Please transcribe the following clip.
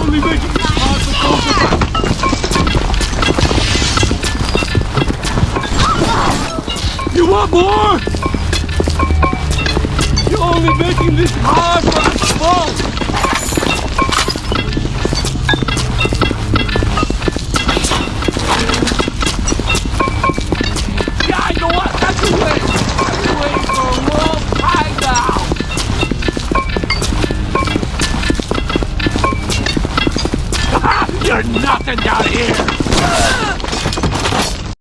only making of us. You want more? You're only making this hard You're nothing down here!